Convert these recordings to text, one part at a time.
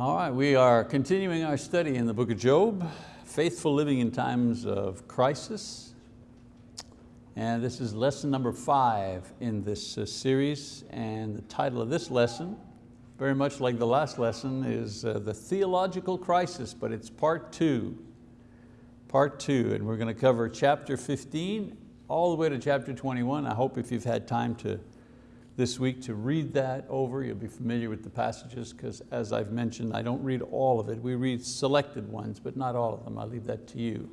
All right, we are continuing our study in the book of Job, faithful living in times of crisis. And this is lesson number five in this uh, series. And the title of this lesson, very much like the last lesson, is uh, the theological crisis, but it's part two. Part two, and we're going to cover chapter 15 all the way to chapter 21. I hope if you've had time to this week to read that over. You'll be familiar with the passages because as I've mentioned, I don't read all of it. We read selected ones, but not all of them. I'll leave that to you.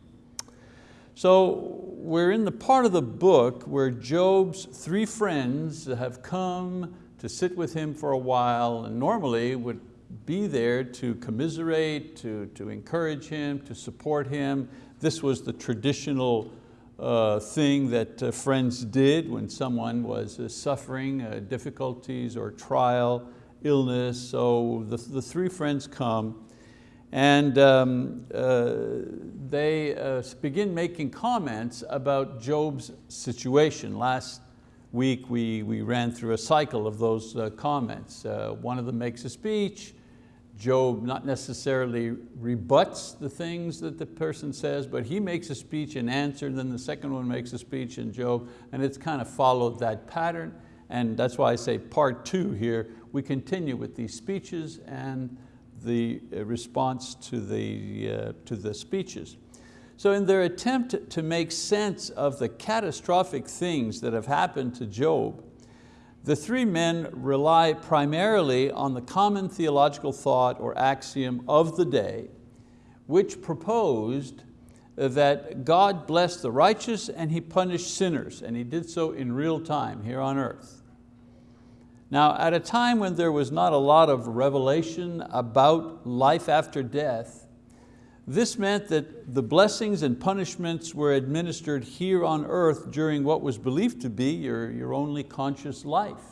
So we're in the part of the book where Job's three friends have come to sit with him for a while and normally would be there to commiserate, to, to encourage him, to support him. This was the traditional uh, thing that uh, friends did when someone was uh, suffering uh, difficulties or trial, illness. So the, the three friends come and um, uh, they begin making comments about Job's situation. Last week we, we ran through a cycle of those comments. one of them makes a speech, Job not necessarily rebuts the things that the person says, but he makes a speech in answer, and then the second one makes a speech in Job, and it's kind of followed that pattern. And that's why I say part two here, we continue with these speeches and the uh, response to the, uh, to the speeches. So in their attempt to make sense of the catastrophic things that have happened to Job, the three men rely primarily on the common theological thought or axiom of the day, which proposed that God blessed the righteous and He punished sinners, and He did so in real time here on earth. Now, at a time when there was not a lot of revelation about life after death, this meant that the blessings and punishments were administered here on earth during what was believed to be your, your only conscious life.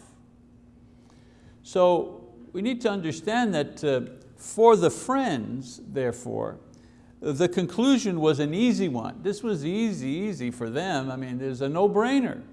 So we need to understand that uh, for the friends, therefore, the conclusion was an easy one. This was easy, easy for them. I mean, there's a no-brainer.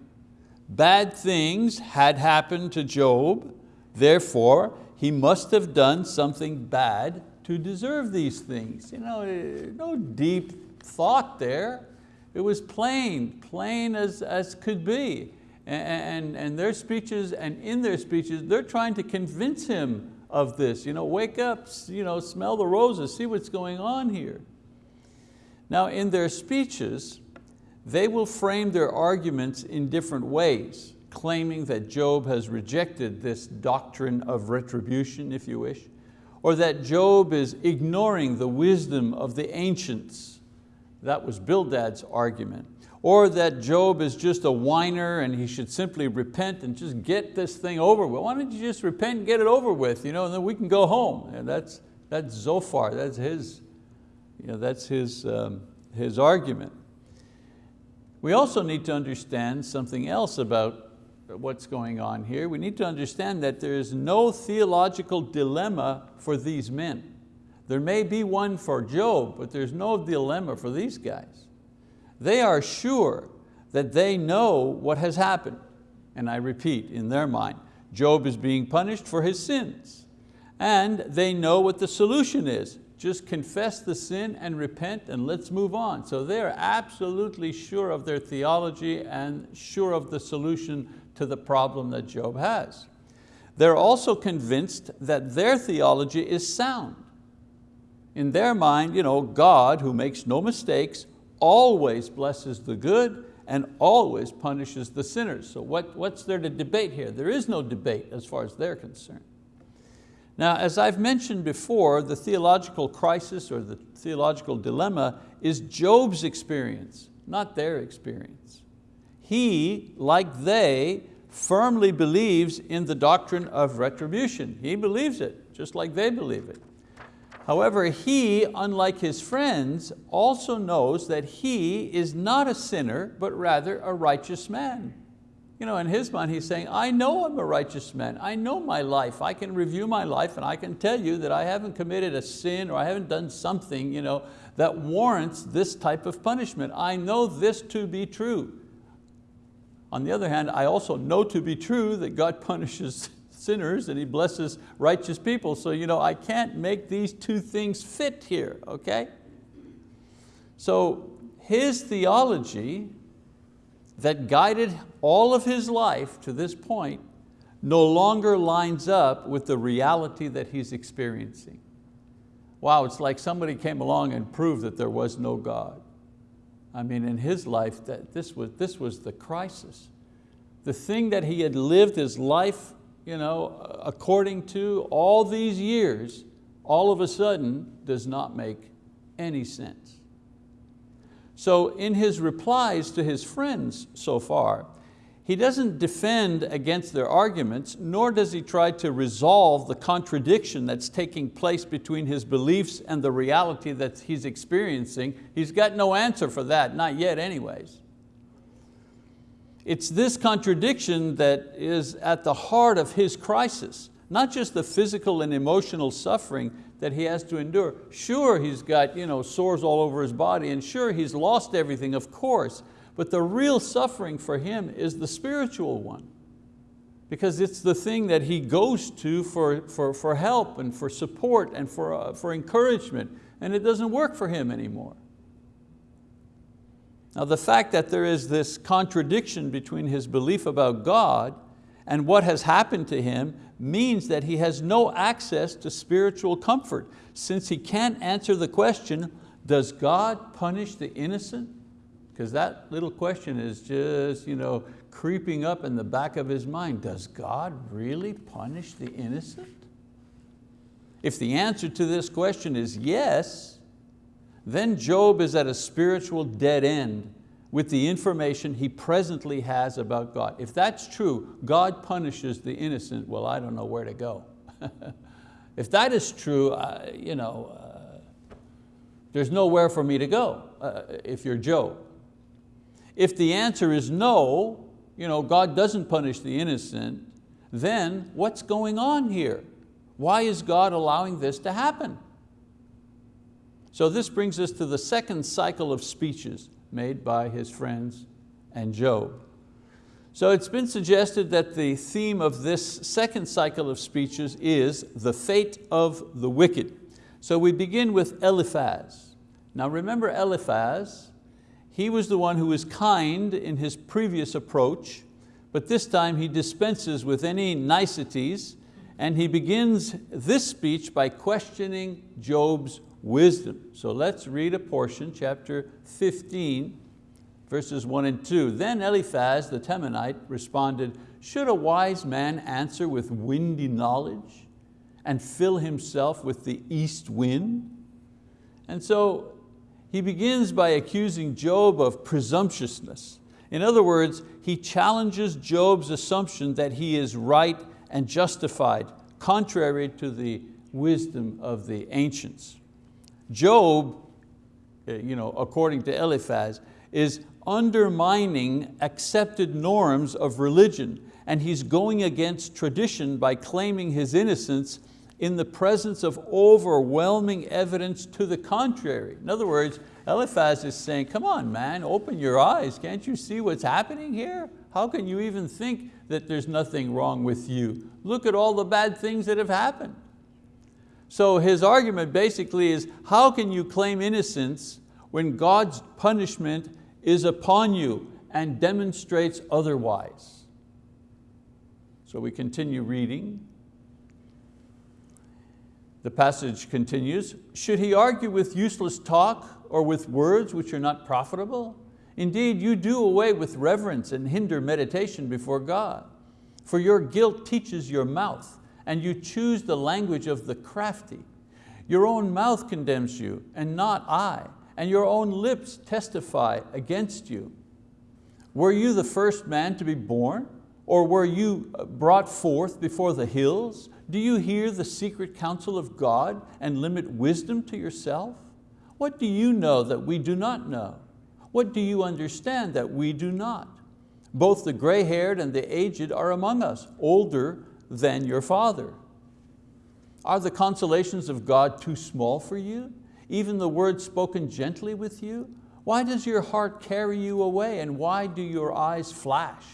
Bad things had happened to Job, therefore he must have done something bad to deserve these things. You know, eh, no deep thought there. It was plain, plain as, as could be. And, and, and their speeches, and in their speeches, they're trying to convince him of this. You know, wake up, you know, smell the roses, see what's going on here. Now in their speeches, they will frame their arguments in different ways, claiming that Job has rejected this doctrine of retribution, if you wish, or that Job is ignoring the wisdom of the ancients. That was Bildad's argument. Or that Job is just a whiner and he should simply repent and just get this thing over with. Why don't you just repent and get it over with, you know, and then we can go home. And that's, that's Zophar, that's his, you know, that's his, um, his argument. We also need to understand something else about what's going on here. We need to understand that there is no theological dilemma for these men. There may be one for Job, but there's no dilemma for these guys. They are sure that they know what has happened. And I repeat, in their mind, Job is being punished for his sins. And they know what the solution is. Just confess the sin and repent and let's move on. So they're absolutely sure of their theology and sure of the solution to the problem that Job has. They're also convinced that their theology is sound. In their mind, you know, God, who makes no mistakes, always blesses the good and always punishes the sinners. So what, what's there to debate here? There is no debate as far as they're concerned. Now, as I've mentioned before, the theological crisis or the theological dilemma is Job's experience, not their experience. He, like they, firmly believes in the doctrine of retribution. He believes it, just like they believe it. However, he, unlike his friends, also knows that he is not a sinner, but rather a righteous man. You know, in his mind, he's saying, I know I'm a righteous man. I know my life. I can review my life and I can tell you that I haven't committed a sin or I haven't done something you know, that warrants this type of punishment. I know this to be true. On the other hand, I also know to be true that God punishes sinners and He blesses righteous people. So you know, I can't make these two things fit here, okay? So his theology that guided all of his life to this point no longer lines up with the reality that he's experiencing. Wow, it's like somebody came along and proved that there was no God. I mean, in his life, that this, was, this was the crisis. The thing that he had lived his life you know, according to all these years, all of a sudden does not make any sense. So in his replies to his friends so far, he doesn't defend against their arguments, nor does he try to resolve the contradiction that's taking place between his beliefs and the reality that he's experiencing. He's got no answer for that, not yet anyways. It's this contradiction that is at the heart of his crisis, not just the physical and emotional suffering that he has to endure. Sure, he's got you know, sores all over his body, and sure, he's lost everything, of course, but the real suffering for him is the spiritual one. Because it's the thing that he goes to for, for, for help and for support and for, uh, for encouragement, and it doesn't work for him anymore. Now the fact that there is this contradiction between his belief about God and what has happened to him means that he has no access to spiritual comfort. Since he can't answer the question, does God punish the innocent because that little question is just you know, creeping up in the back of his mind. Does God really punish the innocent? If the answer to this question is yes, then Job is at a spiritual dead end with the information he presently has about God. If that's true, God punishes the innocent, well, I don't know where to go. if that is true, uh, you know, uh, there's nowhere for me to go uh, if you're Job. If the answer is no, you know, God doesn't punish the innocent, then what's going on here? Why is God allowing this to happen? So this brings us to the second cycle of speeches made by his friends and Job. So it's been suggested that the theme of this second cycle of speeches is the fate of the wicked. So we begin with Eliphaz. Now remember Eliphaz, he was the one who was kind in his previous approach, but this time he dispenses with any niceties and he begins this speech by questioning Job's wisdom. So let's read a portion, chapter 15, verses one and two. Then Eliphaz the Temanite responded, should a wise man answer with windy knowledge and fill himself with the east wind? And so he begins by accusing Job of presumptuousness. In other words, he challenges Job's assumption that he is right and justified, contrary to the wisdom of the ancients. Job, eh, you know, according to Eliphaz, is undermining accepted norms of religion and he's going against tradition by claiming his innocence in the presence of overwhelming evidence to the contrary. In other words, Eliphaz is saying, come on man, open your eyes. Can't you see what's happening here? How can you even think that there's nothing wrong with you? Look at all the bad things that have happened. So his argument basically is, how can you claim innocence when God's punishment is upon you and demonstrates otherwise? So we continue reading. The passage continues, should he argue with useless talk or with words which are not profitable? Indeed, you do away with reverence and hinder meditation before God. For your guilt teaches your mouth, and you choose the language of the crafty. Your own mouth condemns you, and not I, and your own lips testify against you. Were you the first man to be born? Or were you brought forth before the hills? Do you hear the secret counsel of God and limit wisdom to yourself? What do you know that we do not know? What do you understand that we do not? Both the gray-haired and the aged are among us, older than your father. Are the consolations of God too small for you? Even the words spoken gently with you? Why does your heart carry you away and why do your eyes flash?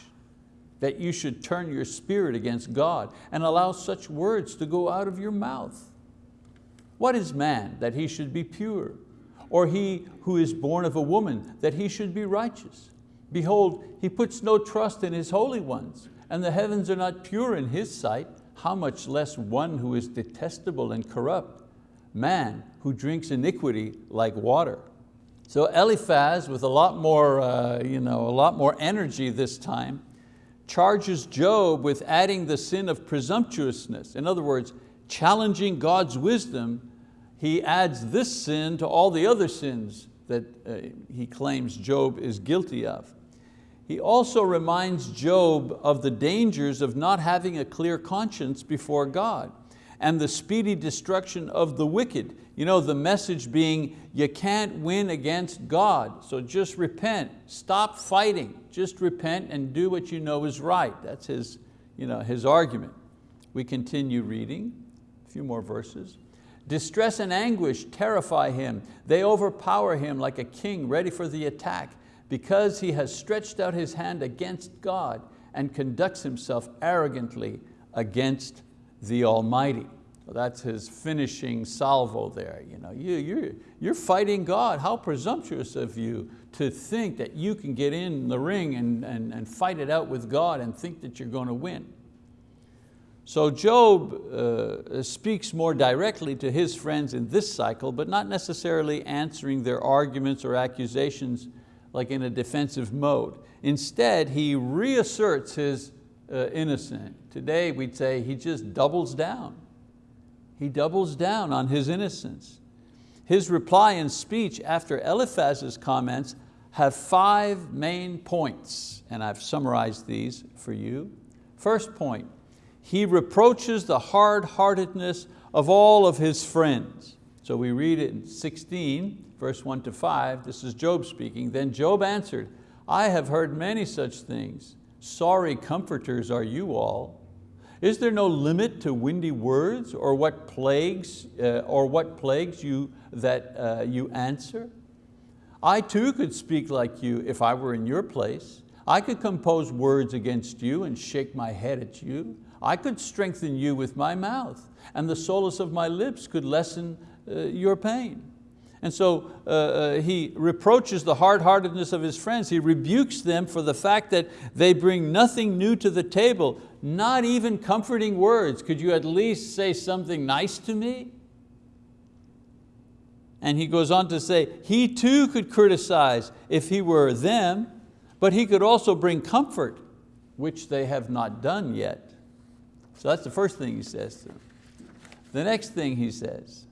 That you should turn your spirit against God and allow such words to go out of your mouth? What is man that he should be pure? Or he who is born of a woman that he should be righteous? Behold, he puts no trust in his holy ones, and the heavens are not pure in his sight, how much less one who is detestable and corrupt, man who drinks iniquity like water. So Eliphaz, with a lot more, uh, you know, a lot more energy this time, charges Job with adding the sin of presumptuousness. In other words, challenging God's wisdom, he adds this sin to all the other sins that uh, he claims Job is guilty of. He also reminds Job of the dangers of not having a clear conscience before God and the speedy destruction of the wicked. You know, the message being, you can't win against God, so just repent, stop fighting, just repent and do what you know is right. That's his, you know, his argument. We continue reading, a few more verses. Distress and anguish terrify him. They overpower him like a king ready for the attack because he has stretched out his hand against God and conducts himself arrogantly against the Almighty. That's his finishing salvo there. You know, you, you're, you're fighting God. How presumptuous of you to think that you can get in the ring and, and, and fight it out with God and think that you're going to win. So Job uh, speaks more directly to his friends in this cycle, but not necessarily answering their arguments or accusations like in a defensive mode. Instead, he reasserts his uh, innocence. Today we'd say he just doubles down. He doubles down on his innocence. His reply and speech after Eliphaz's comments have five main points, and I've summarized these for you. First point, he reproaches the hard-heartedness of all of his friends. So we read it in 16, verse one to five, this is Job speaking. Then Job answered, I have heard many such things. Sorry comforters are you all. Is there no limit to windy words or what plagues, uh, or what plagues you that uh, you answer? I too could speak like you if I were in your place. I could compose words against you and shake my head at you. I could strengthen you with my mouth and the solace of my lips could lessen uh, your pain. And so uh, uh, he reproaches the hard-heartedness of his friends. He rebukes them for the fact that they bring nothing new to the table, not even comforting words. Could you at least say something nice to me? And he goes on to say, he too could criticize if he were them, but he could also bring comfort, which they have not done yet. So that's the first thing he says to them. The next thing he says,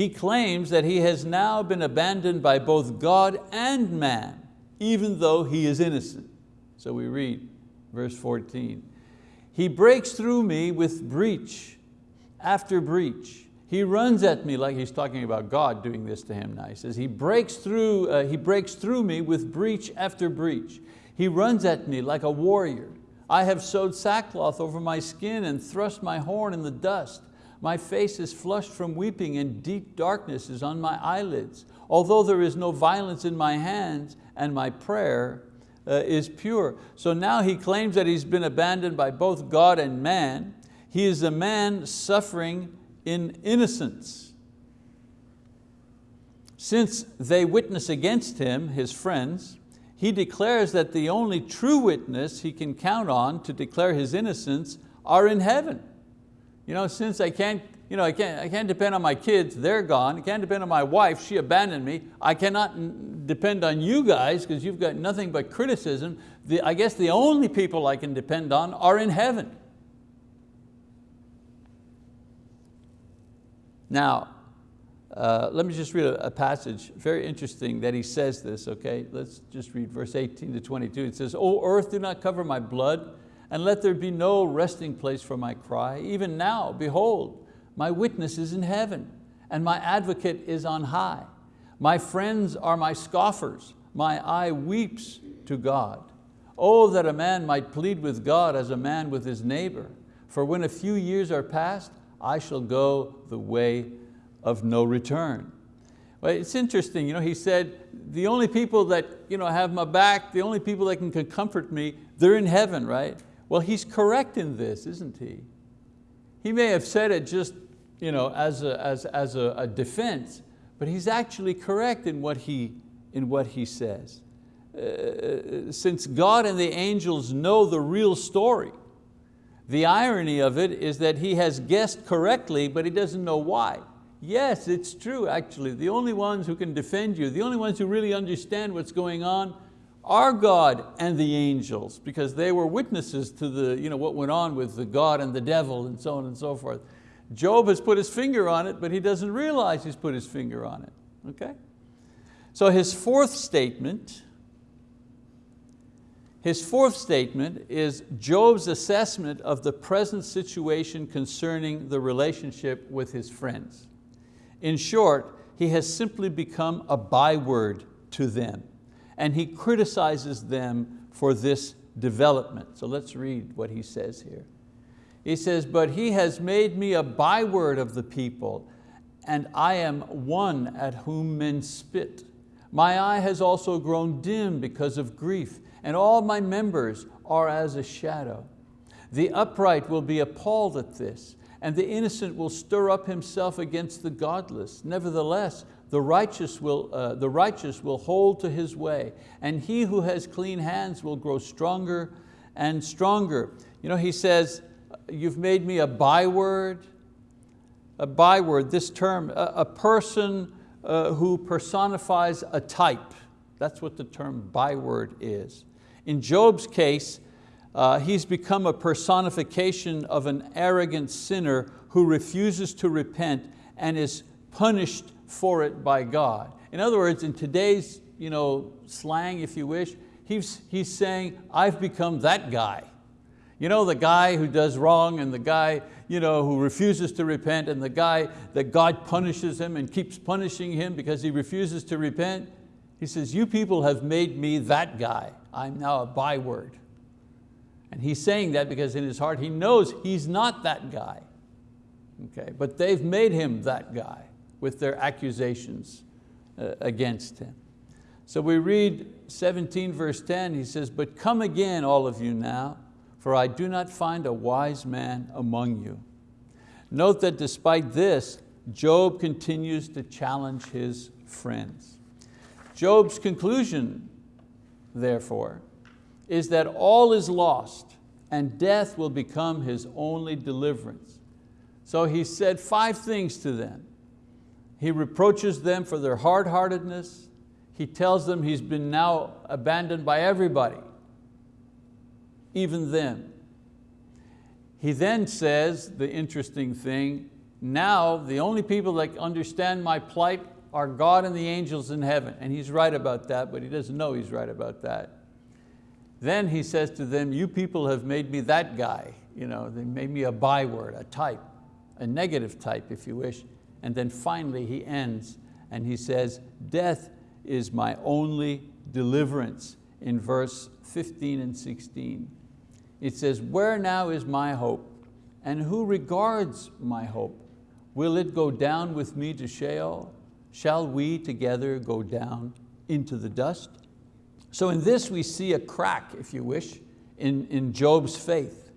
he claims that he has now been abandoned by both God and man, even though he is innocent. So we read verse 14. He breaks through me with breach after breach. He runs at me like he's talking about God doing this to him now. He says, he breaks through, uh, he breaks through me with breach after breach. He runs at me like a warrior. I have sewed sackcloth over my skin and thrust my horn in the dust. My face is flushed from weeping and deep darkness is on my eyelids. Although there is no violence in my hands and my prayer uh, is pure. So now he claims that he's been abandoned by both God and man. He is a man suffering in innocence. Since they witness against him, his friends, he declares that the only true witness he can count on to declare his innocence are in heaven. You know, since I can't, you know, I can't, I can't depend on my kids, they're gone. I can't depend on my wife, she abandoned me. I cannot depend on you guys because you've got nothing but criticism. The, I guess the only people I can depend on are in heaven. Now, uh, let me just read a, a, passage, very interesting that he says this, okay? Let's just read verse 18 to 22. It says, O earth, do not cover my blood, and let there be no resting place for my cry. Even now, behold, my witness is in heaven, and my advocate is on high. My friends are my scoffers, my eye weeps to God. Oh, that a man might plead with God as a man with his neighbor. For when a few years are past, I shall go the way of no return. Well, it's interesting, you know, he said, the only people that you know, have my back, the only people that can comfort me, they're in heaven, right? Well, he's correct in this, isn't he? He may have said it just you know, as, a, as, as a, a defense, but he's actually correct in what he, in what he says. Uh, since God and the angels know the real story, the irony of it is that he has guessed correctly, but he doesn't know why. Yes, it's true actually. The only ones who can defend you, the only ones who really understand what's going on are God and the angels because they were witnesses to the, you know, what went on with the God and the devil and so on and so forth. Job has put his finger on it, but he doesn't realize he's put his finger on it, okay? So his fourth statement, his fourth statement is Job's assessment of the present situation concerning the relationship with his friends. In short, he has simply become a byword to them and he criticizes them for this development. So let's read what he says here. He says, but he has made me a byword of the people and I am one at whom men spit. My eye has also grown dim because of grief and all my members are as a shadow. The upright will be appalled at this and the innocent will stir up himself against the godless. Nevertheless, the righteous, will, uh, the righteous will hold to his way, and he who has clean hands will grow stronger and stronger. You know, he says, you've made me a byword, a byword, this term, a, a person uh, who personifies a type. That's what the term byword is. In Job's case, uh, he's become a personification of an arrogant sinner who refuses to repent and is punished for it by God. In other words, in today's you know, slang, if you wish, he's, he's saying, I've become that guy. You know, the guy who does wrong and the guy you know, who refuses to repent and the guy that God punishes him and keeps punishing him because he refuses to repent. He says, you people have made me that guy. I'm now a byword. And he's saying that because in his heart he knows he's not that guy. Okay, but they've made him that guy with their accusations uh, against him. So we read 17 verse 10, he says, but come again all of you now, for I do not find a wise man among you. Note that despite this, Job continues to challenge his friends. Job's conclusion, therefore, is that all is lost and death will become his only deliverance. So he said five things to them. He reproaches them for their hard-heartedness. He tells them he's been now abandoned by everybody, even them. He then says the interesting thing, now the only people that understand my plight are God and the angels in heaven. And he's right about that, but he doesn't know he's right about that. Then he says to them, you people have made me that guy. You know, they made me a byword, a type, a negative type if you wish. And then finally he ends and he says, death is my only deliverance in verse 15 and 16. It says, where now is my hope? And who regards my hope? Will it go down with me to Sheol? Shall we together go down into the dust? So in this we see a crack, if you wish, in, in Job's faith.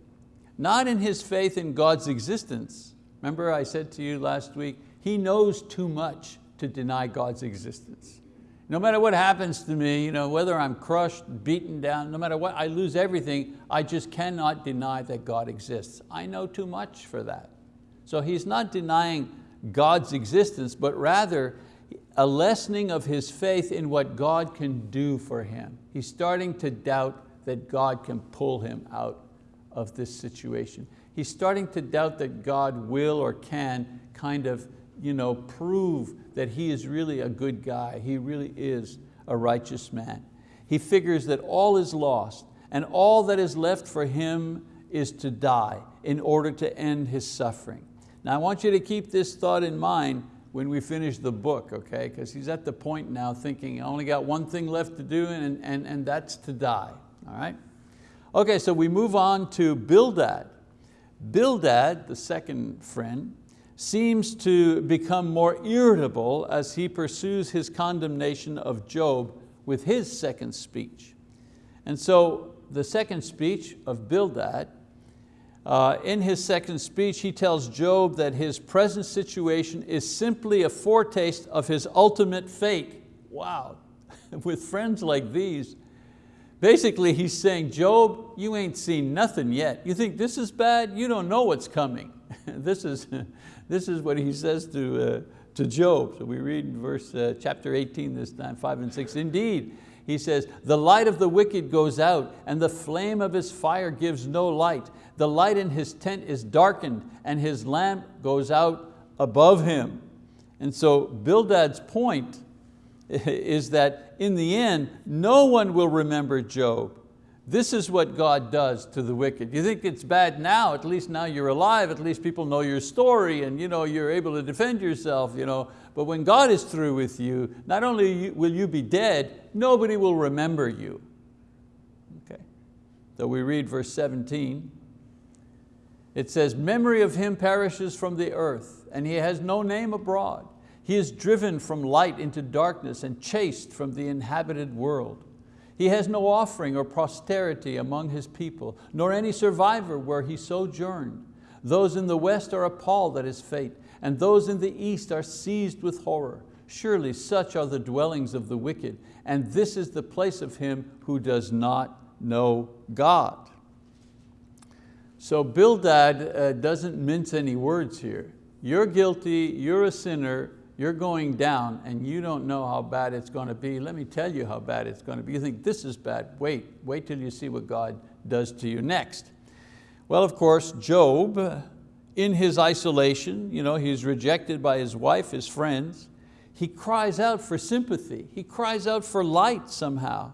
Not in his faith in God's existence. Remember I said to you last week, he knows too much to deny God's existence. No matter what happens to me, you know, whether I'm crushed, beaten down, no matter what, I lose everything, I just cannot deny that God exists. I know too much for that. So he's not denying God's existence, but rather a lessening of his faith in what God can do for him. He's starting to doubt that God can pull him out of this situation. He's starting to doubt that God will or can kind of you know, prove that he is really a good guy. He really is a righteous man. He figures that all is lost and all that is left for him is to die in order to end his suffering. Now I want you to keep this thought in mind when we finish the book, okay? Because he's at the point now thinking, I only got one thing left to do and, and, and that's to die, all right? Okay, so we move on to Bildad. Bildad, the second friend, seems to become more irritable as he pursues his condemnation of Job with his second speech. And so the second speech of Bildad, uh, in his second speech, he tells Job that his present situation is simply a foretaste of his ultimate fate. Wow, with friends like these, basically he's saying, Job, you ain't seen nothing yet. You think this is bad? You don't know what's coming. this, is, this is what he says to, uh, to Job. So we read in verse uh, chapter 18 this time, five and six. Indeed, he says, the light of the wicked goes out and the flame of his fire gives no light. The light in his tent is darkened and his lamp goes out above him. And so Bildad's point is that in the end, no one will remember Job. This is what God does to the wicked. You think it's bad now, at least now you're alive, at least people know your story and you know, you're able to defend yourself. You know. But when God is through with you, not only will you be dead, nobody will remember you. Okay. So we read verse 17. It says, memory of him perishes from the earth and he has no name abroad. He is driven from light into darkness and chased from the inhabited world. He has no offering or posterity among his people, nor any survivor where he sojourned. Those in the west are appalled at his fate, and those in the east are seized with horror. Surely such are the dwellings of the wicked, and this is the place of him who does not know God. So Bildad uh, doesn't mince any words here. You're guilty, you're a sinner, you're going down and you don't know how bad it's going to be. Let me tell you how bad it's going to be. You think this is bad, wait, wait till you see what God does to you next. Well, of course, Job, in his isolation, you know, he's rejected by his wife, his friends, he cries out for sympathy. He cries out for light somehow.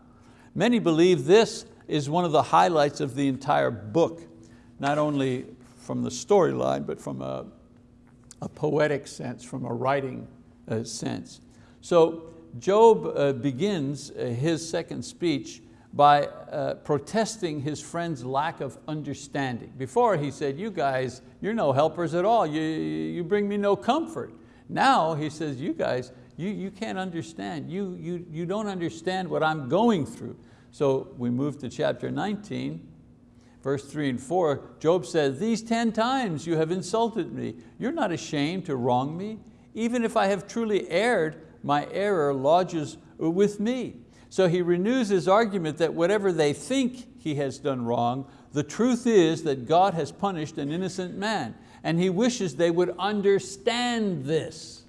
Many believe this is one of the highlights of the entire book, not only from the storyline, but from a a poetic sense, from a writing uh, sense. So Job uh, begins uh, his second speech by uh, protesting his friend's lack of understanding. Before he said, you guys, you're no helpers at all. You, you bring me no comfort. Now he says, you guys, you, you can't understand. You, you, you don't understand what I'm going through. So we move to chapter 19 verse three and four, Job says, these 10 times you have insulted me. You're not ashamed to wrong me. Even if I have truly erred, my error lodges with me. So he renews his argument that whatever they think he has done wrong, the truth is that God has punished an innocent man and he wishes they would understand this.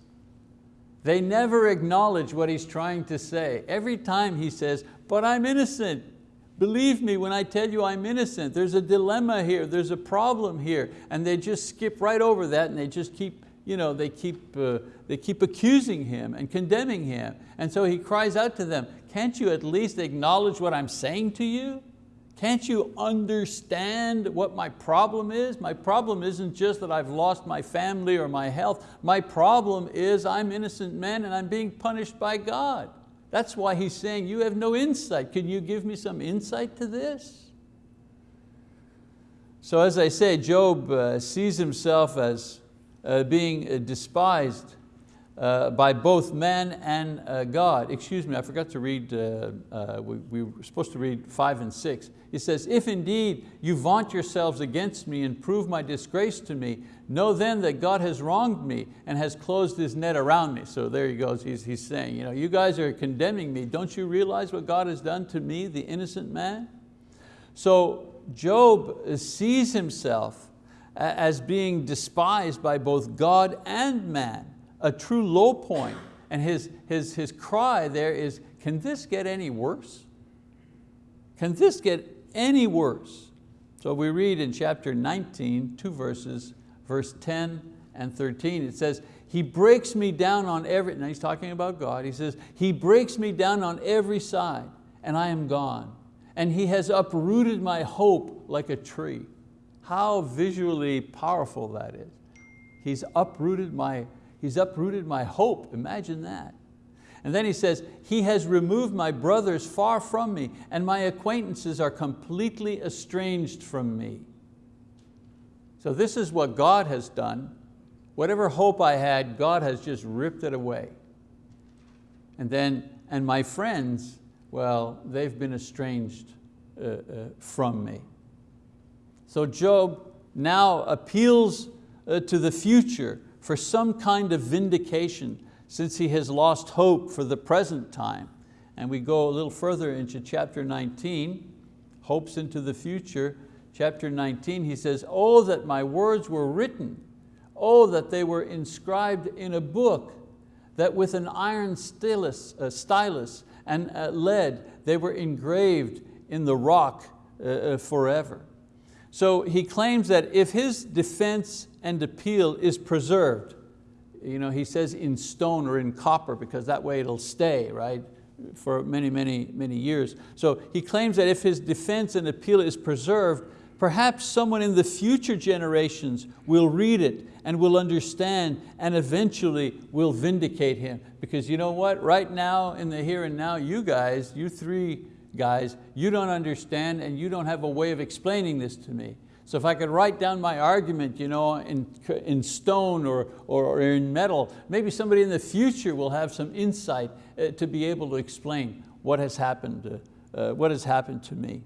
They never acknowledge what he's trying to say. Every time he says, but I'm innocent, Believe me when I tell you I'm innocent. There's a dilemma here, there's a problem here. And they just skip right over that and they just keep, you know, they keep, uh, they keep accusing him and condemning him. And so he cries out to them, can't you at least acknowledge what I'm saying to you? Can't you understand what my problem is? My problem isn't just that I've lost my family or my health. My problem is I'm innocent man and I'm being punished by God. That's why he's saying, you have no insight. Can you give me some insight to this? So as I say, Job uh, sees himself as uh, being uh, despised uh, by both man and uh, God. Excuse me, I forgot to read, uh, uh, we, we, were supposed to read five and six. He says, if indeed you vaunt yourselves against me and prove my disgrace to me, know then that God has wronged me and has closed his net around me. So there he goes, he's, he's saying, you, know, you guys are condemning me. Don't you realize what God has done to me, the innocent man? So Job sees himself as being despised by both God and man a true low point. And his, his, his cry there is, can this get any worse? Can this get any worse? So we read in chapter 19, two verses, verse 10 and 13, it says, he breaks me down on every, now he's talking about God, he says, he breaks me down on every side and I am gone. And he has uprooted my hope like a tree. How visually powerful that is. He's uprooted my He's uprooted my hope, imagine that. And then he says, He has removed my brothers far from me, and my acquaintances are completely estranged from me. So this is what God has done. whatever hope I had, God has just ripped it away. And then, and my friends, well, they've been estranged uh, uh, from me. So Job now appeals uh, to the future for some kind of vindication since he has lost hope for the present time. And we go a little further into chapter 19, hopes into the future. Chapter 19, he says, oh, that my words were written. Oh, that they were inscribed in a book that with an iron stylus, uh, stylus and uh, lead, they were engraved in the rock uh, uh, forever. So he claims that if his defense and appeal is preserved, you know, he says in stone or in copper because that way it'll stay, right? For many, many, many years. So he claims that if his defense and appeal is preserved, perhaps someone in the future generations will read it and will understand and eventually will vindicate him. Because you know what, right now in the here and now, you guys, you three guys, you don't understand and you don't have a way of explaining this to me. So if I could write down my argument you know, in, in stone or, or, in metal, maybe somebody in the future will have some insight uh, to be able to explain what has happened, uh, uh, what has happened to me.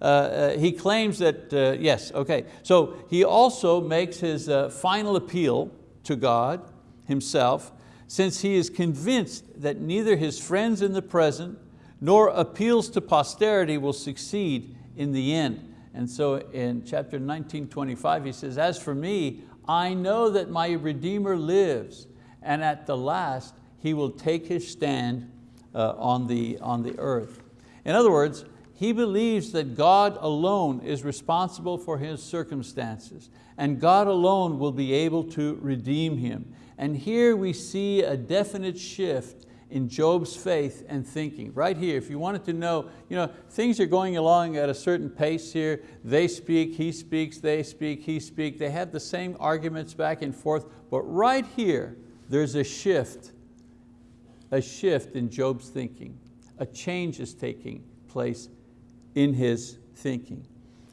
Uh, uh, he claims that, uh, yes, okay. So he also makes his final appeal to God himself since he is convinced that neither his friends in the present nor appeals to posterity will succeed in the end. And so in chapter 19, 25, he says, as for me, I know that my Redeemer lives, and at the last he will take his stand uh, on, the, on the earth. In other words, he believes that God alone is responsible for his circumstances and God alone will be able to redeem him. And here we see a definite shift in Job's faith and thinking. Right here, if you wanted to know, you know, things are going along at a certain pace here. They speak, he speaks, they speak, he speaks. They have the same arguments back and forth, but right here, there's a shift, a shift in Job's thinking. A change is taking place in his thinking.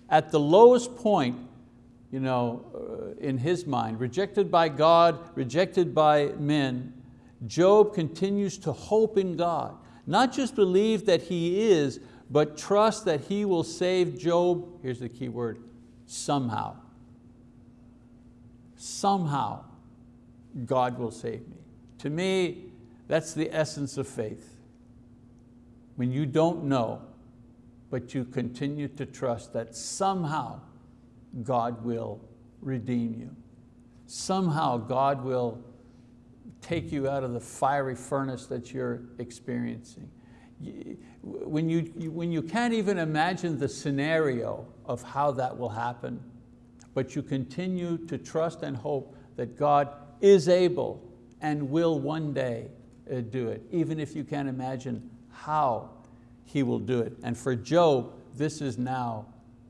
At the lowest point, you know, uh, in his mind, rejected by God, rejected by men, Job continues to hope in God. Not just believe that He is, but trust that He will save Job, here's the key word, somehow. Somehow God will save me. To me, that's the essence of faith. When you don't know, but you continue to trust that somehow God will redeem you. Somehow God will take you out of the fiery furnace that you're experiencing. When you, when you can't even imagine the scenario of how that will happen, but you continue to trust and hope that God is able and will one day uh, do it, even if you can't imagine how He will do it. And for Job, this is now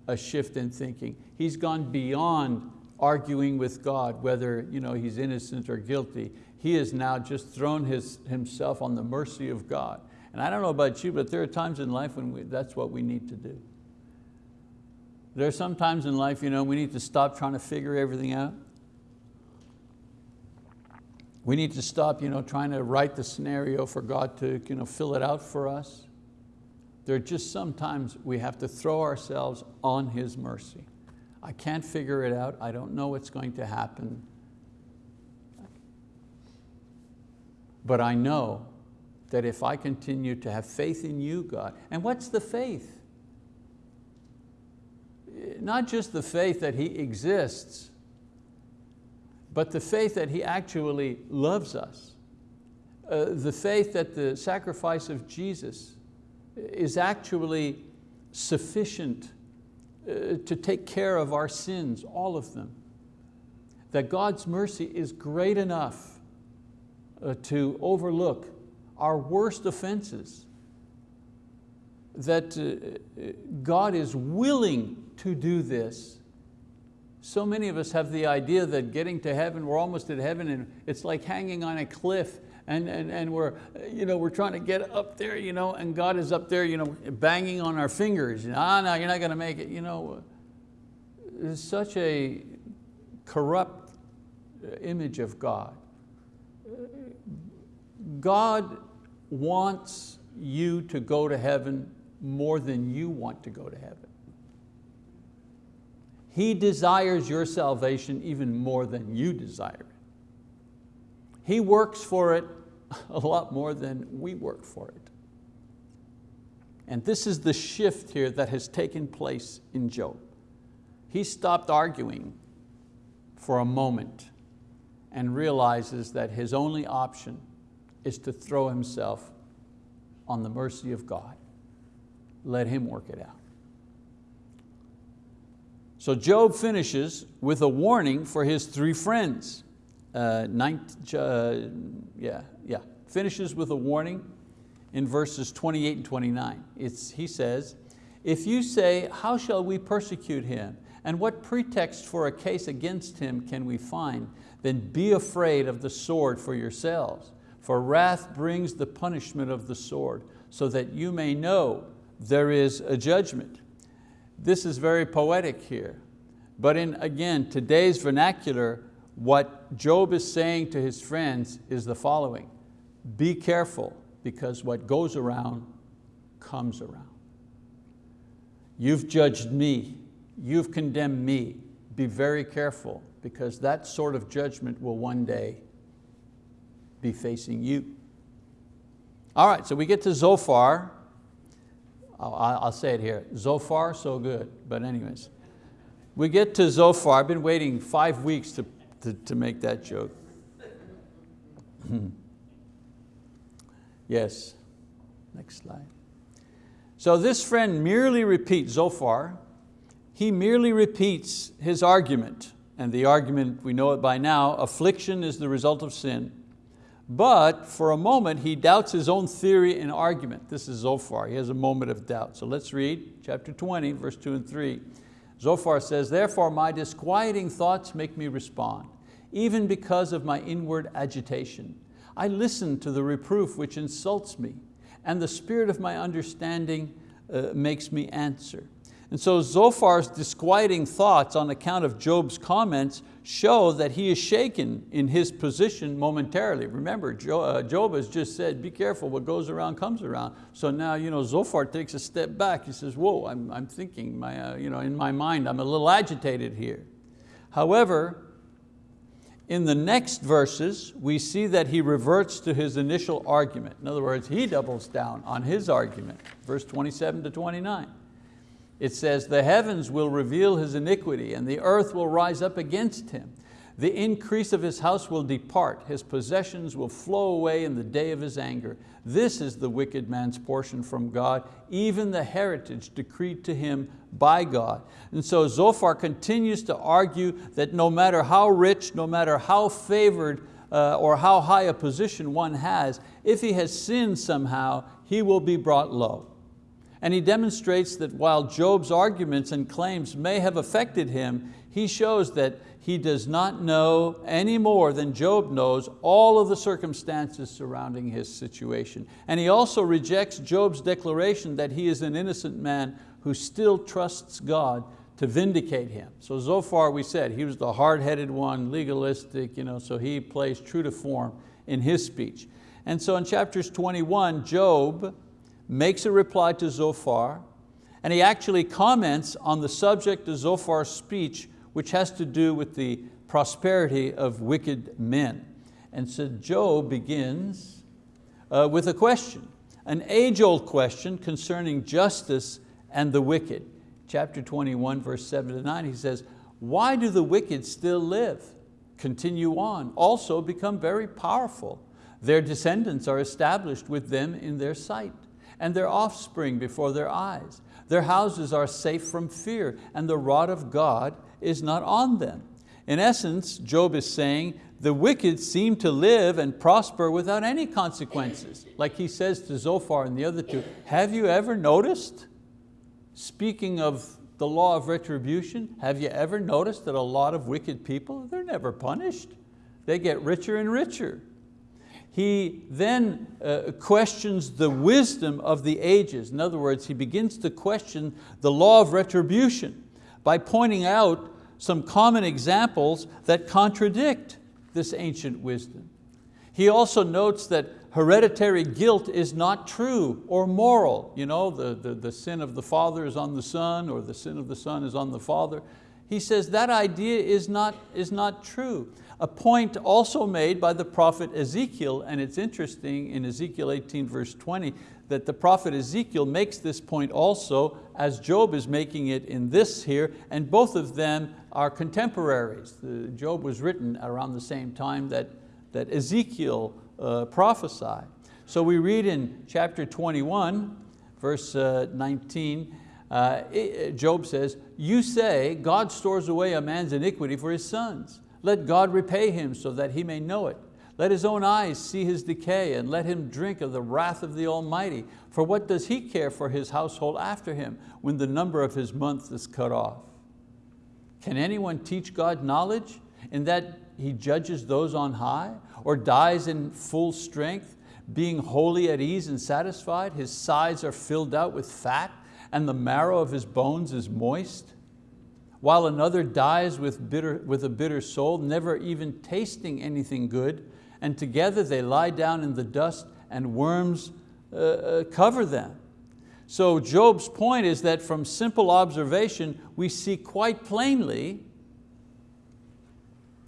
a shift in thinking. He's gone beyond arguing with God whether you know, he's innocent or guilty he has now just thrown his, himself on the mercy of God. And I don't know about you, but there are times in life when we, that's what we need to do. There are some times in life you know, we need to stop trying to figure everything out. We need to stop you know, trying to write the scenario for God to you know, fill it out for us. There are just sometimes we have to throw ourselves on His mercy. I can't figure it out. I don't know what's going to happen. But I know that if I continue to have faith in you, God, and what's the faith? Not just the faith that He exists, but the faith that He actually loves us. Uh, the faith that the sacrifice of Jesus is actually sufficient to take care of our sins, all of them. That God's mercy is great enough uh, to overlook our worst offenses. That uh, God is willing to do this. So many of us have the idea that getting to heaven, we're almost at heaven and it's like hanging on a cliff and, and, and we're, you know, we're trying to get up there you know, and God is up there you know, banging on our fingers. Ah, no, you're not going to make it. You know, such a corrupt image of God. God wants you to go to heaven more than you want to go to heaven. He desires your salvation even more than you desire. He works for it a lot more than we work for it. And this is the shift here that has taken place in Job. He stopped arguing for a moment and realizes that his only option is to throw himself on the mercy of God. Let Him work it out. So Job finishes with a warning for his three friends. Uh, uh, yeah, yeah, finishes with a warning in verses 28 and 29. It's, he says, if you say, how shall we persecute him? And what pretext for a case against him can we find? Then be afraid of the sword for yourselves. For wrath brings the punishment of the sword, so that you may know there is a judgment. This is very poetic here. But in, again, today's vernacular, what Job is saying to his friends is the following. Be careful, because what goes around comes around. You've judged me, you've condemned me. Be very careful because that sort of judgment will one day be facing you. All right, so we get to Zophar. I'll, I'll say it here, Zophar, so good, but anyways. We get to Zophar, I've been waiting five weeks to, to, to make that joke. Yes, next slide. So this friend merely repeats, Zophar, he merely repeats his argument. And the argument, we know it by now, affliction is the result of sin. But for a moment, he doubts his own theory and argument. This is Zophar, he has a moment of doubt. So let's read chapter 20, verse two and three. Zophar says, therefore my disquieting thoughts make me respond, even because of my inward agitation. I listen to the reproof which insults me, and the spirit of my understanding uh, makes me answer. And so Zophar's disquieting thoughts on account of Job's comments show that he is shaken in his position momentarily. Remember, uh, Job has just said, be careful, what goes around comes around. So now you know, Zophar takes a step back. He says, whoa, I'm, I'm thinking, my, uh, you know, in my mind, I'm a little agitated here. However, in the next verses, we see that he reverts to his initial argument. In other words, he doubles down on his argument, verse 27 to 29. It says, the heavens will reveal his iniquity and the earth will rise up against him. The increase of his house will depart, his possessions will flow away in the day of his anger. This is the wicked man's portion from God, even the heritage decreed to him by God. And so Zophar continues to argue that no matter how rich, no matter how favored uh, or how high a position one has, if he has sinned somehow, he will be brought low. And he demonstrates that while Job's arguments and claims may have affected him, he shows that he does not know any more than Job knows all of the circumstances surrounding his situation. And he also rejects Job's declaration that he is an innocent man who still trusts God to vindicate him. So Zophar we said, he was the hard-headed one, legalistic, you know, so he plays true to form in his speech. And so in chapters 21, Job makes a reply to Zophar, and he actually comments on the subject of Zophar's speech, which has to do with the prosperity of wicked men. And so Job begins uh, with a question, an age-old question concerning justice and the wicked. Chapter 21, verse seven to nine, he says, why do the wicked still live? Continue on, also become very powerful. Their descendants are established with them in their sight and their offspring before their eyes. Their houses are safe from fear, and the rod of God is not on them. In essence, Job is saying, the wicked seem to live and prosper without any consequences. Like he says to Zophar and the other two, have you ever noticed, speaking of the law of retribution, have you ever noticed that a lot of wicked people, they're never punished. They get richer and richer he then uh, questions the wisdom of the ages. In other words, he begins to question the law of retribution by pointing out some common examples that contradict this ancient wisdom. He also notes that hereditary guilt is not true or moral. You know, the, the, the sin of the father is on the son or the sin of the son is on the father. He says that idea is not, is not true. A point also made by the prophet Ezekiel, and it's interesting in Ezekiel 18 verse 20, that the prophet Ezekiel makes this point also as Job is making it in this here, and both of them are contemporaries. The Job was written around the same time that, that Ezekiel uh, prophesied. So we read in chapter 21, verse uh, 19, uh, Job says, you say God stores away a man's iniquity for his sons. Let God repay him so that he may know it. Let his own eyes see his decay and let him drink of the wrath of the Almighty. For what does he care for his household after him when the number of his months is cut off? Can anyone teach God knowledge in that he judges those on high or dies in full strength, being wholly at ease and satisfied? His sides are filled out with fat and the marrow of his bones is moist? While another dies with, bitter, with a bitter soul, never even tasting anything good, and together they lie down in the dust and worms uh, uh, cover them. So Job's point is that from simple observation, we see quite plainly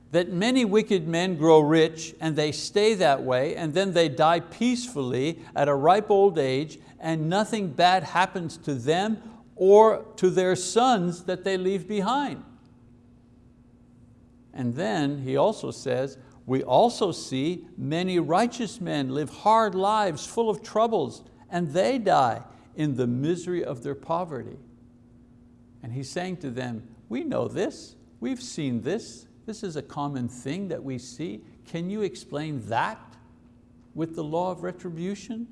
that many wicked men grow rich and they stay that way and then they die peacefully at a ripe old age and nothing bad happens to them or to their sons that they leave behind. And then he also says, we also see many righteous men live hard lives full of troubles and they die in the misery of their poverty. And he's saying to them, we know this, we've seen this, this is a common thing that we see. Can you explain that with the law of retribution?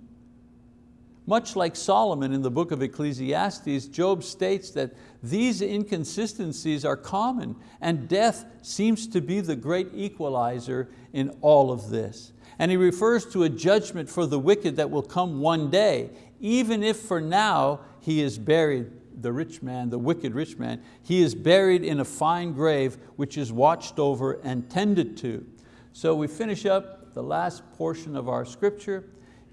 Much like Solomon in the book of Ecclesiastes, Job states that these inconsistencies are common and death seems to be the great equalizer in all of this. And he refers to a judgment for the wicked that will come one day, even if for now he is buried, the rich man, the wicked rich man, he is buried in a fine grave which is watched over and tended to. So we finish up the last portion of our scripture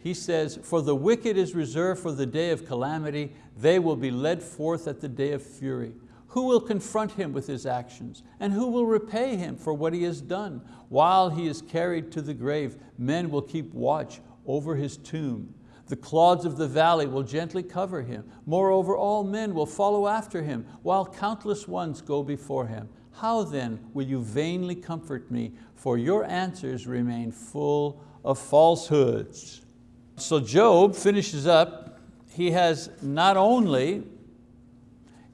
he says, for the wicked is reserved for the day of calamity, they will be led forth at the day of fury. Who will confront him with his actions? And who will repay him for what he has done? While he is carried to the grave, men will keep watch over his tomb. The clods of the valley will gently cover him. Moreover, all men will follow after him, while countless ones go before him. How then will you vainly comfort me? For your answers remain full of falsehoods. So Job finishes up, he has not only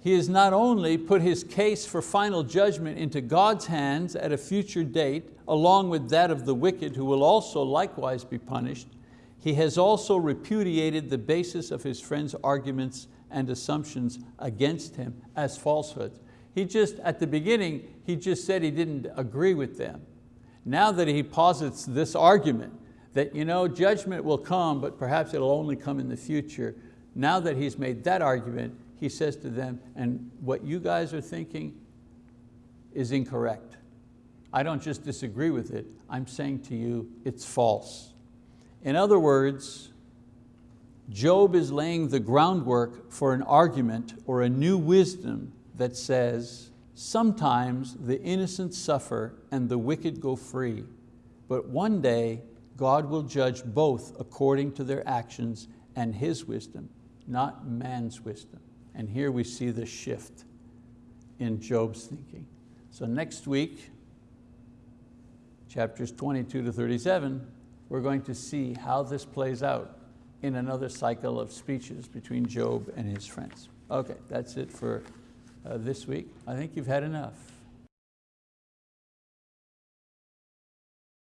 he has not only put his case for final judgment into God's hands at a future date, along with that of the wicked who will also likewise be punished, he has also repudiated the basis of his friend's arguments and assumptions against him as falsehoods. He just, at the beginning, he just said he didn't agree with them. Now that he posits this argument, that you know, judgment will come, but perhaps it'll only come in the future. Now that he's made that argument, he says to them, and what you guys are thinking is incorrect. I don't just disagree with it, I'm saying to you, it's false. In other words, Job is laying the groundwork for an argument or a new wisdom that says, sometimes the innocent suffer and the wicked go free, but one day God will judge both according to their actions and His wisdom, not man's wisdom. And here we see the shift in Job's thinking. So next week, chapters 22 to 37, we're going to see how this plays out in another cycle of speeches between Job and his friends. Okay, that's it for uh, this week. I think you've had enough.